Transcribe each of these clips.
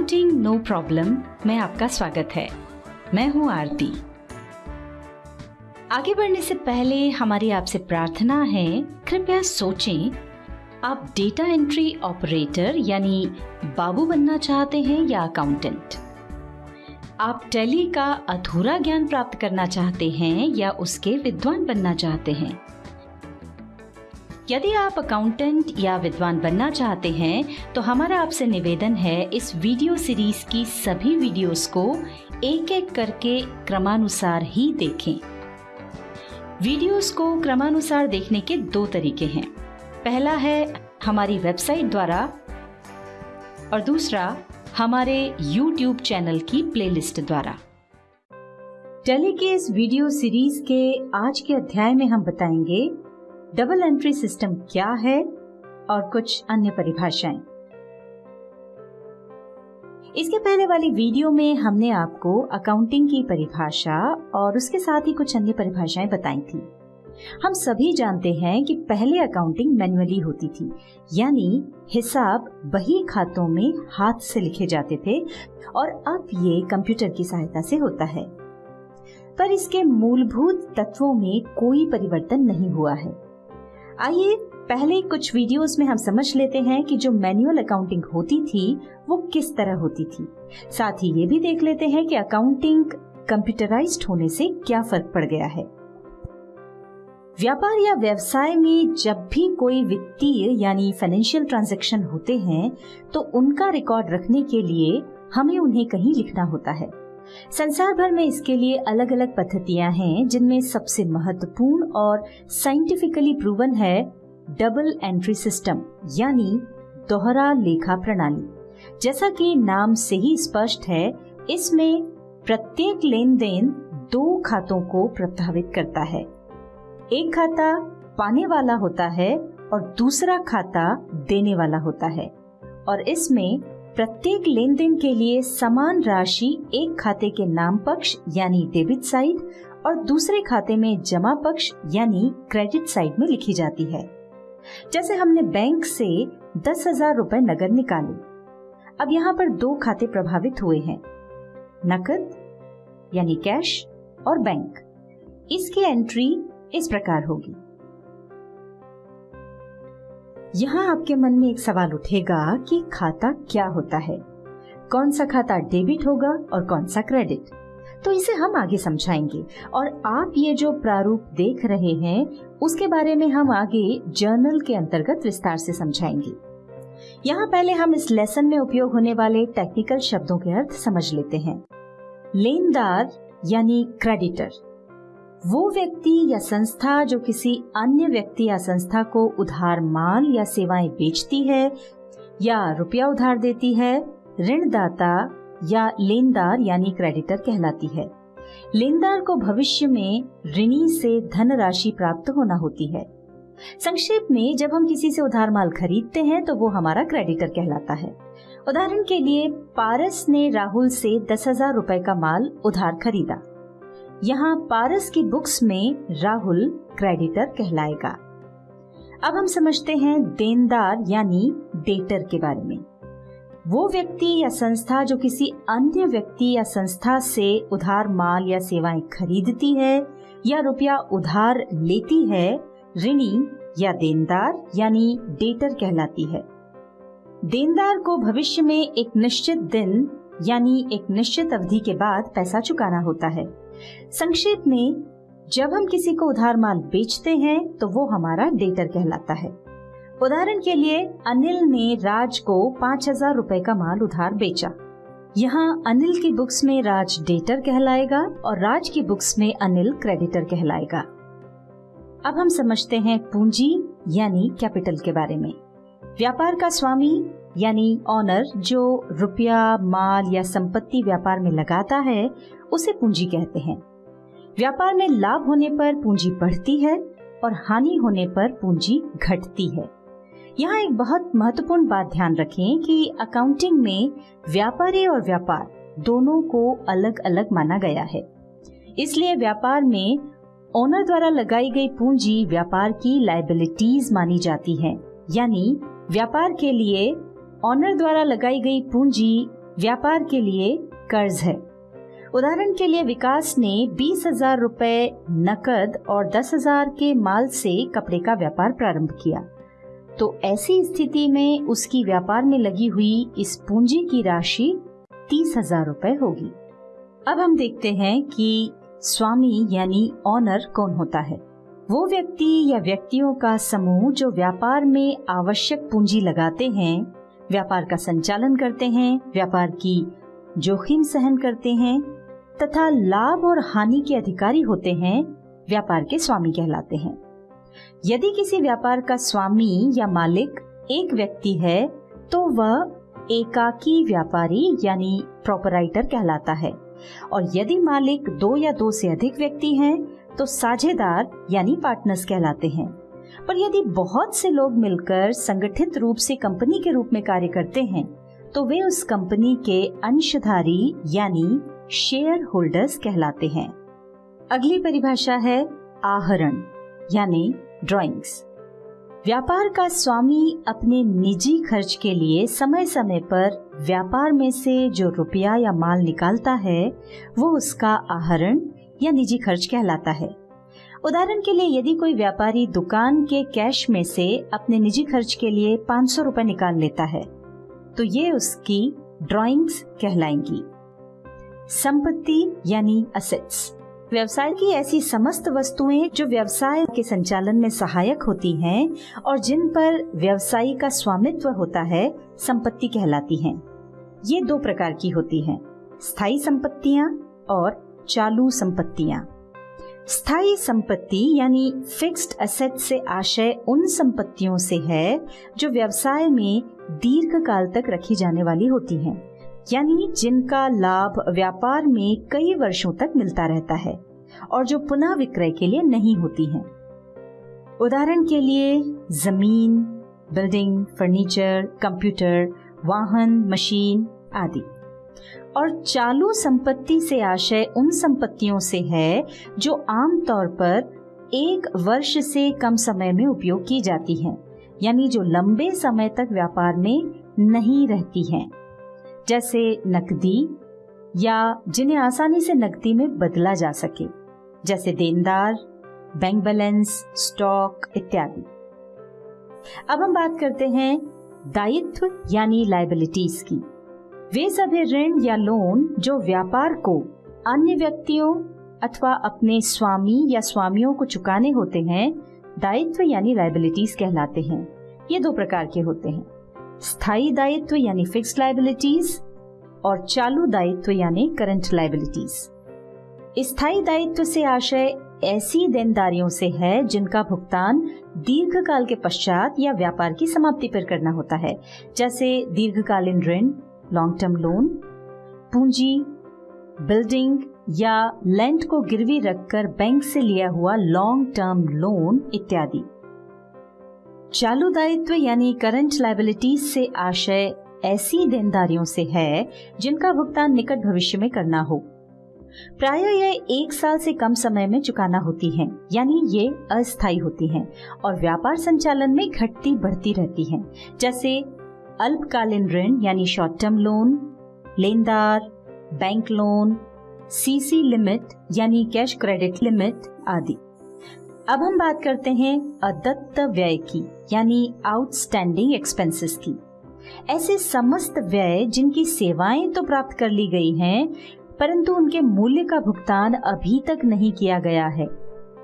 Accounting no problem में आपका स्वागत है। मैं हूँ आरती। आगे बढ़ने से पहले हमारी आपसे प्रार्थना है, कृपया सोचें, आप डेटा एंट्री ऑपरेटर यानी बाबू बनना चाहते हैं या अकाउंटेंट आप टेली का अधूरा ज्ञान प्राप्त करना चाहते हैं या उसके विद्वान बनना चाहते हैं? यदि आप अकाउंटेंट या विद्वान बनना चाहते हैं तो हमारा आपसे निवेदन है इस वीडियो सीरीज़ की सभी वीडियोस को एक एक करके क्रमानुसार ही देखें। वीडियोस को क्रमानुसार देखने के दो तरीके हैं। पहला है हमारी वेबसाइट द्वारा और दूसरा हमारे YouTube चैनल की प्लेलिस्ट द्वारा। टेली के इस वीडियो सीरीज़ के आज के अध्याय में हम बताएँगे डबल एंट्री सिस्टम क्या है और कुछ अन्य परिभाषाएँ। इसके पहले वाली वीडियो में हमने आपको अकाउंटिंग की परिभाषा और उसके साथ ही कुछ अन्य परिभाषाएँ बताई थी। हम सभी जानते हैं कि पहले अकाउंटिंग मैन्युअली होती थी, यानी हिसाब बही खातों में हाथ से लिखे जाते थे और अब ये कंप्यूटर की सहायता से होता है। पर इसके मूलभूत तत्वों में कोई परिवर्तन नहीं हुआ है। आइए, पहले कुछ वीडियोस में हम समझ लेते हैं कि जो मैनुअल अकाउंटिंग होती थी, वो किस तरह होती थी। साथ ही ये भी देख लेते हैं कि अकाउंटिंग कंप्यूटराइज्ड होने से क्या फ़र्क पड़ गया है। व्यापार या व्यवसाय में जब भी कोई वित्तीय यानी फाइनेंशियल ट्रांजैक्शन होते हैं तो उनका रिकॉर्ड रखने के लिए हमें उन्हें कहीं लिखना होता है। संसार भर में इसके लिए अलग अलग पद्धतियाँ हैं, जिनमें सबसे महत्वपूर्ण और साइंटिफिकली प्रूवन है डबल एंट्री सिस्टम यानी दोहरा लेखा प्रणाली। जैसा कि नाम से ही स्पष्ट है, इसमें प्रत्येक लेन देन दो खातों को प्रभावित करता है। एक खाता पाने वाला होता है और दूसरा खाता देने वाला होता है, और इसमें प्रत्येक लेन देन के लिए समान राशि एक खाते के नाम पक्ष यानी डेबिट साइड और दूसरे खाते में जमा पक्ष यानी क्रेडिट साइड में लिखी जाती है। जैसे हमने बैंक से दस हज़ार रूपए नगद निकाले। अब यहाँ पर दो खाते प्रभावित हुए हैं, नकद यानी कैश और बैंक इसकी एंट्री इस प्रकार होगी। यहाँ आपके मन में एक सवाल उठेगा कि खाता क्या होता है? कौन सा खाता डेबिट होगा और कौन सा क्रेडिट? तो इसे हम आगे समझाएँगे और आप ये जो प्रारूप देख रहे हैं, उसके बारे में हम आगे जर्नल के अंतर्गत विस्तार से समझाएँगे। यहाँ पहले हम इस लेसन में उपयोग होने वाले टेक्निकल शब्दों के अर्थ समझ लेते हैं। लेनदार यानी क्रेडिटर। वो व्यक्ति या संस्था जो किसी अन्य व्यक्ति या संस्था को उधार माल या सेवाएँ बेचती है या रुपया उधार देती है, ऋणदाता या लेनदार यानी क्रेडिटर कहलाती है। लेनदार को भविष्य में ऋणी से धन राशि प्राप्त होना होती है। संक्षेप में, जब हम किसी से उधार माल खरीदते हैं तो वो हमारा क्रेडिटर कहलाता है। उदाहरण के लिए, पारस ने राहुल से दस हज़ार रूपए का माल उधार खरीदा। यहाँ पारस की बुक्स में राहुल क्रेडिटर कहलाएगा। अब हम समझते हैं देनदार यानी डेटर के बारे में। वो व्यक्ति या संस्था जो किसी अन्य व्यक्ति या संस्था से उधार माल या सेवाएँ खरीदती है या रुपया उधार लेती है, ऋणी या देनदार यानी डेटर कहलाती है। देनदार को भविष्य में एक निश्चित दिन यानी एक निश्चित अवधि के बाद पैसा चुकाना होता है। संक्षेप में, जब हम किसी को उधार माल बेचते हैं तो वो हमारा डेटर कहलाता है। उदाहरण के लिए, अनिल ने राज को पाँच हज़ार रूपए का माल उधार बेचा। यहाँ अनिल की बुक्स में राज डेटर कहलाएगा और राज की बुक्स में अनिल क्रेडिटर कहलाएगा। अब हम समझते हैं पूंजी, यानी कैपिटल के बारे में। व्यापार का स्वामी यानी ऑनर जो रुपया, माल या संपत्ति व्यापार में लगाता है, उसे पूंजी कहते हैं। व्यापार में लाभ होने पर पूंजी बढ़ती है और हानि होने पर पूंजी घटती है। यहाँ एक बहुत महत्वपूर्ण बात ध्यान रखें कि अकाउंटिंग में व्यापारी और व्यापार दोनों को अलग अलग माना गया है। इसलिए व्यापार में ओनर द्वारा लगाई गई पूंजी व्यापार की लाइबिलिटीज मानी जाती है। यानी व्यापार के लिए ऑनर द्वारा लगाई गई पूंजी व्यापार के लिए कर्ज है। उदाहरण के लिए विकास ने बीस हज़ार रूपए नकद और दस हज़ार के माल से कपड़े का व्यापार प्रारंभ किया। तो ऐसी स्थिति में उसकी व्यापार में लगी हुई इस पूंजी की राशि तीस हज़ार रूपए होगी। अब हम देखते हैं कि स्वामी यानी ऑनर कौन होता है। वो व्यक्ति या व्यक्तियों का समूह जो व्यापार में आवश्यक पूंजी लगाते हैं व्यापार का संचालन करते हैं, व्यापार की जोखिम सहन करते हैं, तथा लाभ और हानि के अधिकारी होते हैं, व्यापार के स्वामी कहलाते हैं। यदि किसी व्यापार का स्वामी या मालिक एक व्यक्ति है तो वह एकाकी व्यापारी यानी प्रोपराइटर कहलाता है। और यदि मालिक दो या दो से अधिक व्यक्ति हैं तो साझेदार यानी पार्टनर्स कहलाते हैं। पर यदि बहुत से लोग मिलकर संगठित रूप से कंपनी के रूप में कार्य करते हैं तो वे उस कंपनी के अंशधारी यानी शेयर होल्डर्स कहलाते हैं। अगली परिभाषा है आहरण, यानी ड्राइंग्स व्यापार का स्वामी अपने निजी खर्च के लिए समय समय पर व्यापार में से जो रुपया या माल निकालता है, वो उसका आहरण या निजी खर्च कहलाता है। उदाहरण के लिए, यदि कोई व्यापारी दुकान के कैश में से अपने निजी खर्च के लिए पाँच सौ रूपए निकाल लेता है तो ये उसकी ड्राइंग्स कहलाएँगी। संपत्ति यानी असेट्स व्यवसाय की ऐसी समस्त वस्तुएँ जो व्यवसाय के संचालन में सहायक होती हैं और जिन पर व्यवसायी का स्वामित्व होता है, संपत्ति कहलाती हैं। ये दो प्रकार की होती हैं, स्थायी संपत्तियाँ और चालू संपत्तियाँ। स्थायी संपत्ति यानी फिक्स्ड असेट से आशय उन संपत्तियों से है जो व्यवसाय में दीर्घ काल तक रखी जाने वाली होती हैं, यानी जिनका लाभ व्यापार में कई वर्षों तक मिलता रहता है और जो पुनः विक्रय के लिए नहीं होती हैं। उदाहरण के लिए, ज़मीन बिल्डिंग फर्नीचर कंप्यूटर वाहन मशीन आदि और चालू संपत्ति से आशय उन संपत्तियों से है जो आमतौर पर एक वर्ष से कम समय में उपयोग की जाती हैं, यानी जो लंबे समय तक व्यापार में नहीं रहती हैं। जैसे नकदी या जिन्हें आसानी से नकदी में बदला जा सके जैसे देनदार बैंक बैलेंस स्टॉक इत्यादि। अब हम बात करते हैं दायित्व यानी लाइबिलिटीज की। वे सभी ऋण या लोन जो व्यापार को अन्य व्यक्तियों अथवा अपने स्वामी या स्वामियों को चुकाने होते हैं, दायित्व यानी लाइबिलिटीज कहलाते हैं। ये दो प्रकार के होते हैं। स्थायी दायित्व यानी फिक्स लाइबिलिटीज और चालू दायित्व यानी करंट लाइबिलिटीज स्थायी दायित्व से आशय ऐसी देनदारियों से है जिनका भुगतान दीर्घकाल के पश्चात या व्यापार की समाप्ति पर करना होता है। जैसे दीर्घकालीन ऋण लॉन्ग टर्म लोन पूंजी बिल्डिंग या लैंड को गिरवी रखकर बैंक से लिया हुआ लॉन्ग टर्म लोन इत्यादि। चालू दायित्व यानी करंट लाइबिलिटीज से आशय ऐसी देनदारियों से है जिनका भुगतान निकट भविष्य में करना हो। प्राय यह एक साल से कम समय में चुकाना होती हैं, यानी ये अस्थायी होती हैं और व्यापार संचालन में घटती बढ़ती रहती हैं, जैसे अल्पकालीन ऋण, यानी शॉर्ट टर्म लोन लेनदार बैंक लोन सीसी लिमिट यानी कैश क्रेडिट लिमिट आदि। अब हम बात करते हैं अदत्त व्यय की, यानी आउटस्टैंडिंग एक्सपेंसेस की। ऐसे समस्त व्यय जिनकी सेवाएँ तो प्राप्त कर ली गई हैं, परंतु उनके मूल्य का भुगतान अभी तक नहीं किया गया है।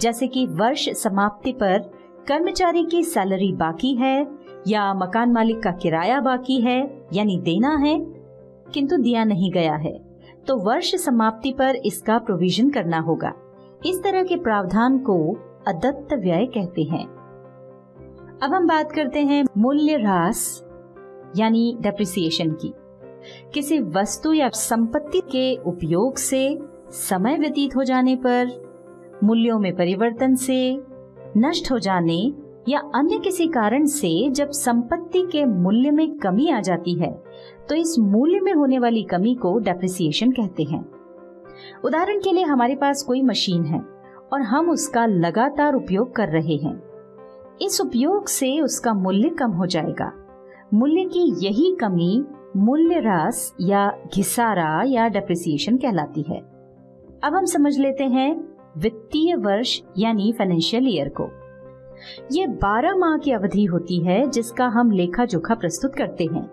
जैसे कि वर्ष समाप्ति पर कर्मचारी की सैलरी बाकी है या मकान मालिक का किराया बाकी है, यानी देना है, किंतु दिया नहीं गया है तो वर्ष समाप्ति पर इसका प्रोविज़न करना होगा। इस तरह के प्रावधान को अदत्त व्यय कहते हैं। अब हम बात करते हैं मूल्य ह्रास, यानी डेप्रिसिएशन की। किसी वस्तु या संपत्ति के उपयोग से, समय व्यतीत हो जाने पर, मूल्यों में परिवर्तन से, नष्ट हो जाने या अन्य किसी कारण से जब संपत्ति के मूल्य में कमी आ जाती है तो इस मूल्य में होने वाली कमी को डेप्रिसिएशन कहते हैं। उदाहरण के लिए हमारे पास कोई मशीन है और हम उसका लगातार उपयोग कर रहे हैं। इस उपयोग से उसका मूल्य कम हो जाएगा। मूल्य की यही कमी मूल्य रास या घिसारा या डेप्रिसिएशन कहलाती है। अब हम समझ लेते हैं वित्तीय वर्ष यानी फाइनेंशियल ईयर को। ये 12 माह की अवधि होती है जिसका हम लेखा जोखा प्रस्तुत करते हैं।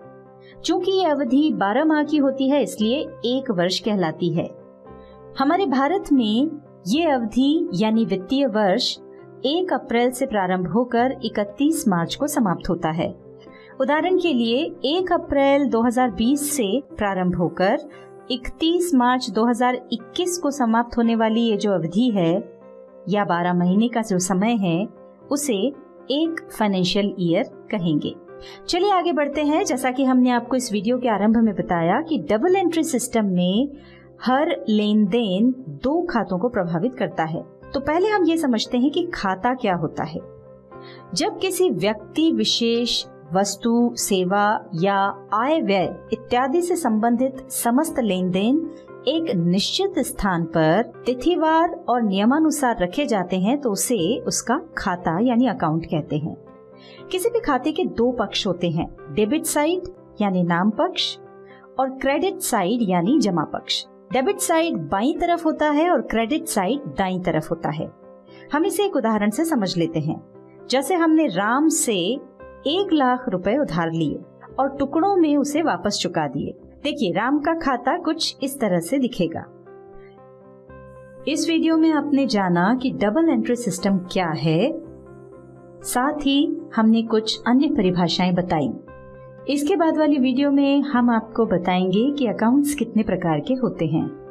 चूँकि ये अवधि 12 माह की होती है, इसलिए एक वर्ष कहलाती है। हमारे भारत में ये अवधि, यानी वित्तीय वर्ष 1 अप्रैल से प्रारंभ होकर 31 मार्च को समाप्त होता है। उदाहरण के लिए 1 अप्रैल 2020 से प्रारंभ होकर 31 मार्च 2021 को समाप्त होने वाली ये जो अवधि है, या 12 महीने का जो समय है उसे एक फाइनेंशियल ईयर कहेंगे। चलिए आगे बढ़ते हैं। जैसा कि हमने आपको इस वीडियो के आरंभ में बताया कि डबल एंट्री सिस्टम में हर लेन देन दो खातों को प्रभावित करता है। तो पहले हम ये समझते हैं कि खाता क्या होता है। जब किसी व्यक्ति विशेष वस्तु, सेवा या आय व्यय इत्यादि से संबंधित समस्त लेन देन एक निश्चित स्थान पर तिथिवार और नियमानुसार रखे जाते हैं तो उसे उसका खाता यानी अकाउंट कहते हैं। किसी भी खाते के दो पक्ष होते हैं डेबिट साइड यानी नाम पक्ष और क्रेडिट साइड यानी जमा पक्ष। डेबिट साइड बाई तरफ़ होता है और क्रेडिट साइड दाई तरफ़ होता है। हम इसे एक उदाहरण से समझ लेते हैं। जैसे हमने राम से एक लाख रुपए उधार लिए और टुकड़ों में उसे वापस चुका दिए। देखिए, राम का खाता कुछ इस तरह से दिखेगा। इस वीडियो में आपने जाना कि डबल एंट्री सिस्टम क्या है। साथ ही हमने कुछ अन्य परिभाषाएँ बताई। इसके बाद वाली वीडियो में हम आपको बताएँगे कि अकाउंट्स कितने प्रकार के होते हैं।